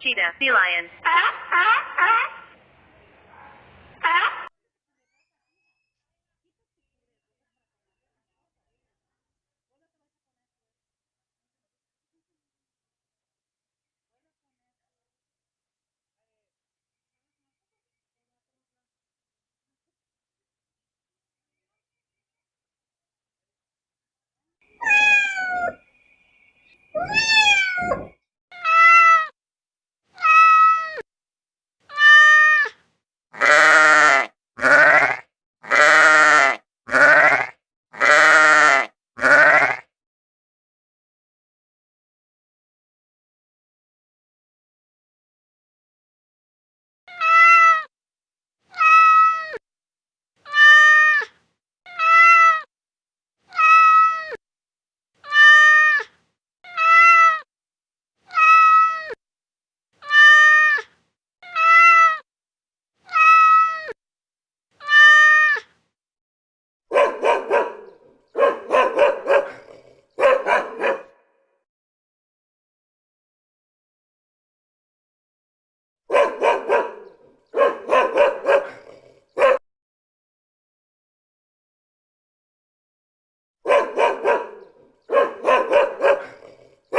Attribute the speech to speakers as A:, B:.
A: Cheetah, sea lion.